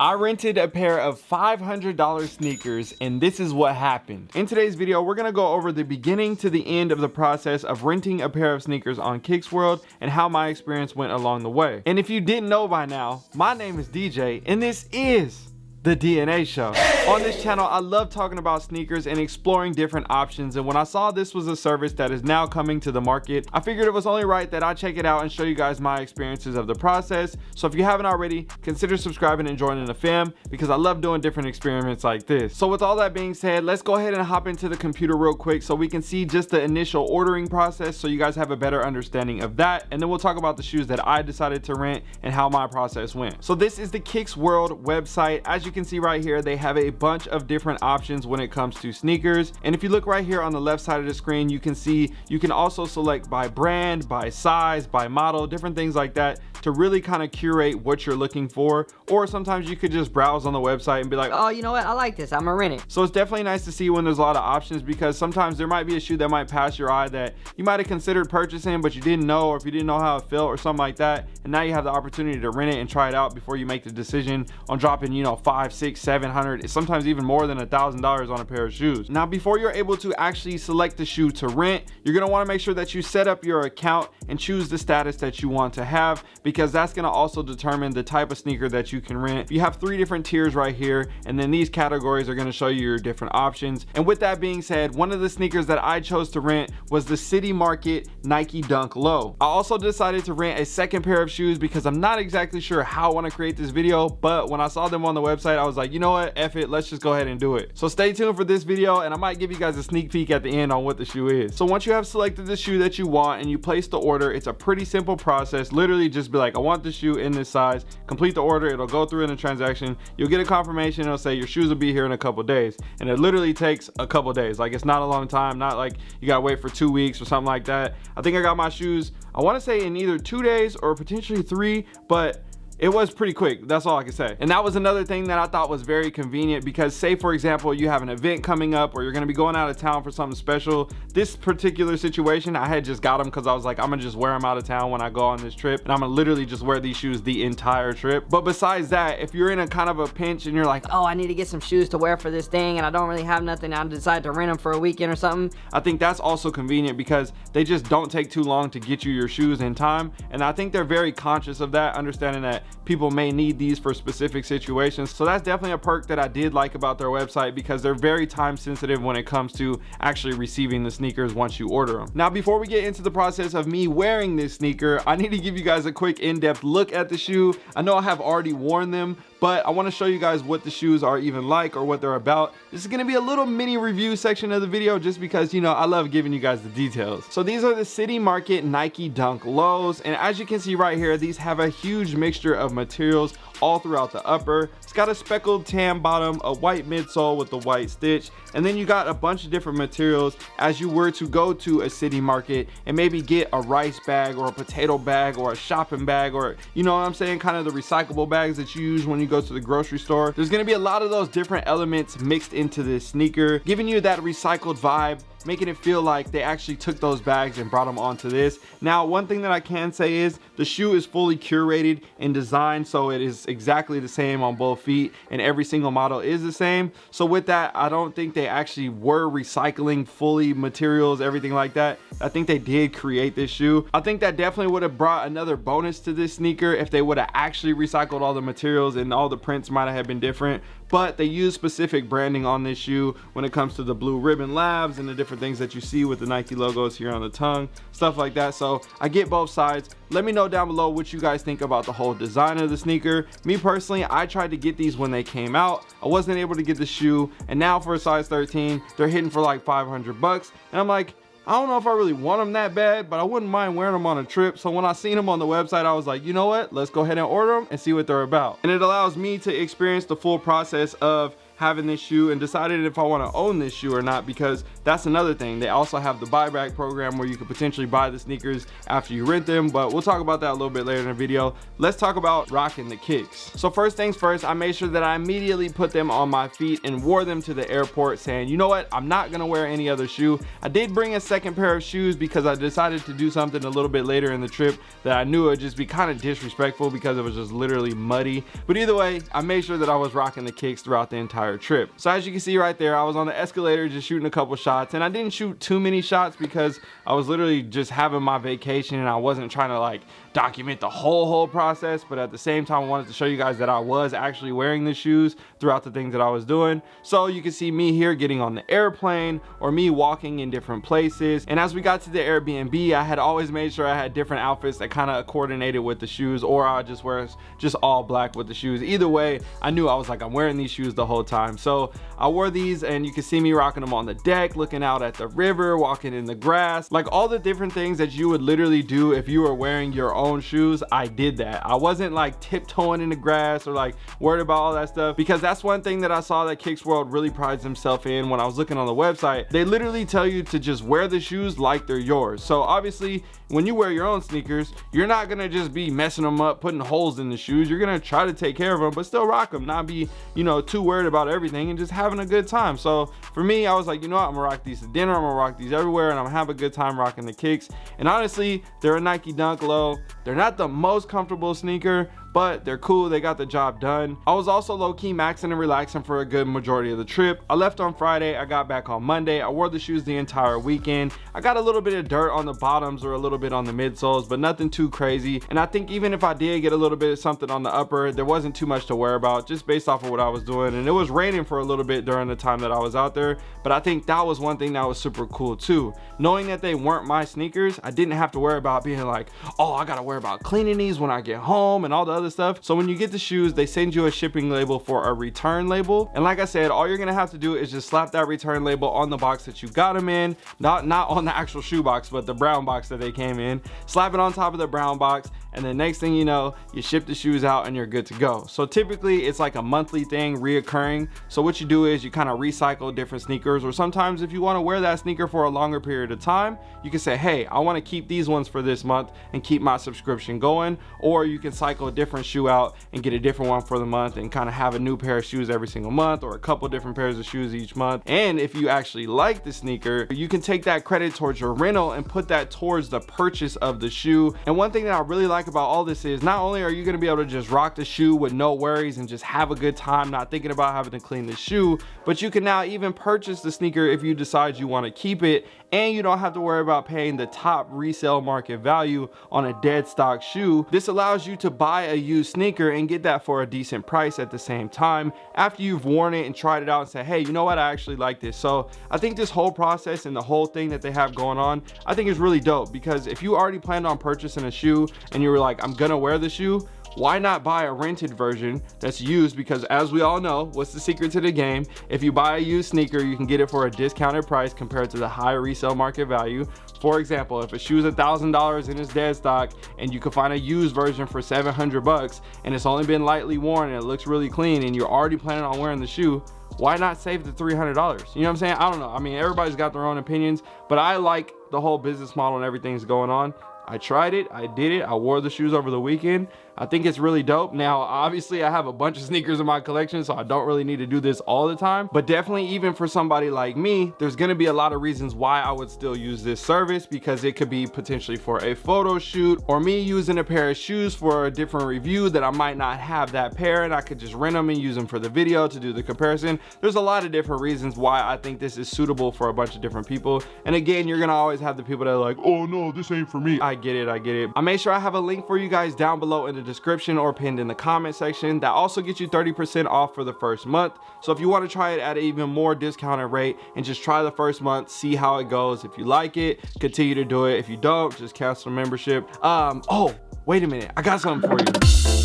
I rented a pair of $500 sneakers and this is what happened. In today's video, we're gonna go over the beginning to the end of the process of renting a pair of sneakers on Kicks World and how my experience went along the way. And if you didn't know by now, my name is DJ and this is the DNA show. On this channel, I love talking about sneakers and exploring different options. And when I saw this was a service that is now coming to the market, I figured it was only right that I check it out and show you guys my experiences of the process. So if you haven't already, consider subscribing and joining the fam because I love doing different experiments like this. So with all that being said, let's go ahead and hop into the computer real quick so we can see just the initial ordering process so you guys have a better understanding of that. And then we'll talk about the shoes that I decided to rent and how my process went. So this is the Kicks World website. As you can see right here, they have a bunch of different options when it comes to sneakers. And if you look right here on the left side of the screen, you can see you can also select by brand, by size, by model, different things like that to really kind of curate what you're looking for. Or sometimes you could just browse on the website and be like oh you know what? I like this. I'm gonna rent it. So it's definitely nice to see when there's a lot of options because sometimes there might be a shoe that might pass your eye that you might have considered purchasing but you didn't know or if you didn't know how it felt or something like that. And now you have the opportunity to rent it and try it out before you make the decision on dropping you know five six seven hundred sometimes even more than a thousand dollars on a pair of shoes now before you're able to actually select the shoe to rent you're going to want to make sure that you set up your account and choose the status that you want to have because that's going to also determine the type of sneaker that you can rent. You have three different tiers right here, and then these categories are going to show you your different options. And with that being said, one of the sneakers that I chose to rent was the City Market Nike Dunk Low. I also decided to rent a second pair of shoes because I'm not exactly sure how I want to create this video, but when I saw them on the website, I was like, you know what, F it, let's just go ahead and do it. So stay tuned for this video, and I might give you guys a sneak peek at the end on what the shoe is. So once you have selected the shoe that you want and you place the order, it's a pretty simple process. Literally just be like, I want want the shoe in this size complete the order it'll go through in the transaction you'll get a confirmation it'll say your shoes will be here in a couple days and it literally takes a couple days like it's not a long time not like you gotta wait for two weeks or something like that i think i got my shoes i want to say in either two days or potentially three but it was pretty quick that's all i can say. And that was another thing that i thought was very convenient because say for example you have an event coming up or you're going to be going out of town for something special. This particular situation i had just got them because i was like i'm gonna just wear them out of town when i go on this trip and i'm gonna literally just wear these shoes the entire trip. But besides that if you're in a kind of a pinch and you're like oh i need to get some shoes to wear for this thing and i don't really have nothing i decide to rent them for a weekend or something i think that's also convenient because they just don't take too long to get you your shoes in time and i think they're very conscious of that understanding that people may need these for specific situations. So that's definitely a perk that i did like about their website because they're very time sensitive when it comes to actually receiving the sneakers once you order them. Now before we get into the process of me wearing this sneaker i need to give you guys a quick in-depth look at the shoe. I know i have already worn them but I want to show you guys what the shoes are even like or what they're about. This is to be a little mini review section of the video just because, you know, I love giving you guys the details. So these are the City Market Nike Dunk Lows. And as you can see right here, these have a huge mixture of materials all throughout the upper. It's got a speckled tan bottom, a white midsole with the white stitch, and then you got a bunch of different materials as you were to go to a city market and maybe get a rice bag or a potato bag or a shopping bag or, you know what I'm saying, kind of the recyclable bags that you use when you go to the grocery store. There's gonna be a lot of those different elements mixed into this sneaker, giving you that recycled vibe making it feel like they actually took those bags and brought them onto this. Now, one thing that I can say is the shoe is fully curated and designed so it is exactly the same on both feet and every single model is the same. So with that, I don't think they actually were recycling fully materials, everything like that. I think they did create this shoe. I think that definitely would have brought another bonus to this sneaker if they would have actually recycled all the materials and all the prints might have been different but they use specific branding on this shoe when it comes to the blue ribbon labs and the different things that you see with the Nike logos here on the tongue stuff like that. So I get both sides. Let me know down below what you guys think about the whole design of the sneaker. Me personally I tried to get these when they came out. I wasn't able to get the shoe and now for a size 13 they're hitting for like 500 bucks. And I'm like I don't know if I really want them that bad, but I wouldn't mind wearing them on a trip. So when I seen them on the website, I was like, you know what? Let's go ahead and order them and see what they're about. And it allows me to experience the full process of having this shoe and decided if I want to own this shoe or not because that's another thing. They also have the buyback program where you could potentially buy the sneakers after you rent them, but we'll talk about that a little bit later in the video. Let's talk about rocking the kicks. So first things first, I made sure that I immediately put them on my feet and wore them to the airport saying, you know what, I'm not gonna wear any other shoe. I did bring a second pair of shoes because I decided to do something a little bit later in the trip that I knew would just be kind of disrespectful because it was just literally muddy. But either way, I made sure that I was rocking the kicks throughout the entire trip. So as you can see right there, I was on the escalator just shooting a couple shots and I didn't shoot too many shots because I was literally just having my vacation and I wasn't trying to like document the whole whole process but at the same time I wanted to show you guys that I was actually wearing the shoes throughout the things that I was doing. So you can see me here getting on the airplane or me walking in different places. And as we got to the Airbnb I had always made sure I had different outfits that kind of coordinated with the shoes or I just wear just all black with the shoes. Either way I knew I was like I'm wearing these shoes the whole time so I wore these and you can see me rocking them on the deck looking out at the river walking in the grass. Like all the different things that you would literally do if you were wearing your own shoes i did that. I wasn't like tiptoeing in the grass or like worried about all that stuff because that's one thing that i saw that kicks world really prides himself in when i was looking on the website. They literally tell you to just wear the shoes like they're yours. So obviously when you wear your own sneakers you're not gonna just be messing them up putting holes in the shoes. You're gonna try to take care of them but still rock them not be you know too worried about everything and just having a good time. So for me i was like you know what? I'm gonna rock these to dinner i'm gonna rock these everywhere and i'm gonna have a good time rocking the kicks. And honestly they're a nike dunk low. They're not the most comfortable sneaker but they're cool they got the job done. I was also low-key maxing and relaxing for a good majority of the trip. I left on friday i got back on monday. I wore the shoes the entire weekend. I got a little bit of dirt on the bottoms or a little bit on the midsoles but nothing too crazy. And i think even if i did get a little bit of something on the upper there wasn't too much to worry about just based off of what i was doing. And it was raining for a little bit during the time that i was out there but i think that was one thing that was super cool too. Knowing that they weren't my sneakers i didn't have to worry about being like oh i gotta worry about cleaning these when i get home and all the other stuff. So when you get the shoes they send you a shipping label for a return label. And like i said all you're gonna have to do is just slap that return label on the box that you got them in. Not not on the actual shoe box but the brown box that they came in. Slap it on top of the brown box and then next thing you know you ship the shoes out and you're good to go. So typically it's like a monthly thing reoccurring. So what you do is you kind of recycle different sneakers or sometimes if you want to wear that sneaker for a longer period of time you can say hey i want to keep these ones for this month and keep my subscription going or you can cycle a different shoe out and get a different one for the month and kind of have a new pair of shoes every single month or a couple different pairs of shoes each month. And if you actually like the sneaker you can take that credit towards your rental and put that towards the purchase of the shoe. And one thing that i really like about all this is not only are you going to be able to just rock the shoe with no worries and just have a good time not thinking about having to clean the shoe but you can now even purchase the sneaker if you decide you want to keep it and you don't have to worry about paying the top resale market value on a dead stock shoe. This allows you to buy a used sneaker and get that for a decent price at the same time after you've worn it and tried it out and say hey you know what? I actually like this. So i think this whole process and the whole thing that they have going on i think is really dope because if you already planned on purchasing a shoe and you were like i'm gonna wear the shoe why not buy a rented version that's used? Because as we all know what's the secret to the game? If you buy a used sneaker you can get it for a discounted price compared to the high resale market value. For example if a shoe is a thousand dollars in its dead stock and you can find a used version for 700 bucks and it's only been lightly worn and it looks really clean and you're already planning on wearing the shoe why not save the $300 you know what i'm saying? I don't know. I mean everybody's got their own opinions but i like the whole business model and everything's going on I tried it, I did it, I wore the shoes over the weekend. I think it's really dope. Now, obviously I have a bunch of sneakers in my collection, so I don't really need to do this all the time, but definitely even for somebody like me, there's gonna be a lot of reasons why I would still use this service because it could be potentially for a photo shoot or me using a pair of shoes for a different review that I might not have that pair and I could just rent them and use them for the video to do the comparison. There's a lot of different reasons why I think this is suitable for a bunch of different people. And again, you're gonna always have the people that are like, oh no, this ain't for me. I get it, I get it. I made sure I have a link for you guys down below in the description or pinned in the comment section. That also gets you 30% off for the first month. So if you want to try it at an even more discounted rate and just try the first month, see how it goes. If you like it, continue to do it. If you don't, just cancel membership. Um, oh, wait a minute. I got something for you.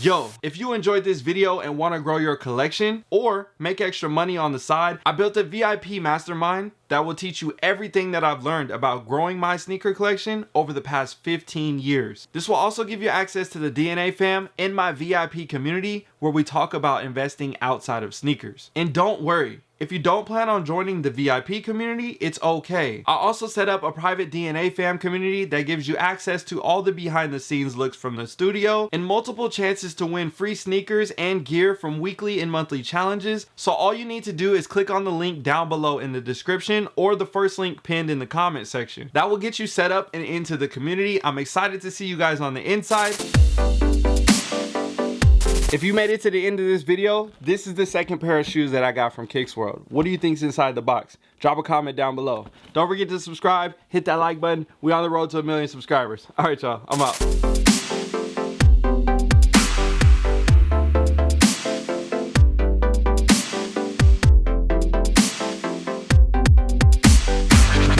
Yo, if you enjoyed this video and want to grow your collection or make extra money on the side, I built a VIP mastermind that will teach you everything that I've learned about growing my sneaker collection over the past 15 years. This will also give you access to the DNA fam in my VIP community where we talk about investing outside of sneakers. And don't worry, if you don't plan on joining the VIP community, it's okay. I also set up a private DNA fam community that gives you access to all the behind the scenes looks from the studio and multiple chances to win free sneakers and gear from weekly and monthly challenges. So all you need to do is click on the link down below in the description or the first link pinned in the comment section. That will get you set up and into the community. I'm excited to see you guys on the inside. If you made it to the end of this video, this is the second pair of shoes that I got from Kicks World. What do you think's inside the box? Drop a comment down below. Don't forget to subscribe, hit that like button. We on the road to a million subscribers. All right, y'all, I'm out.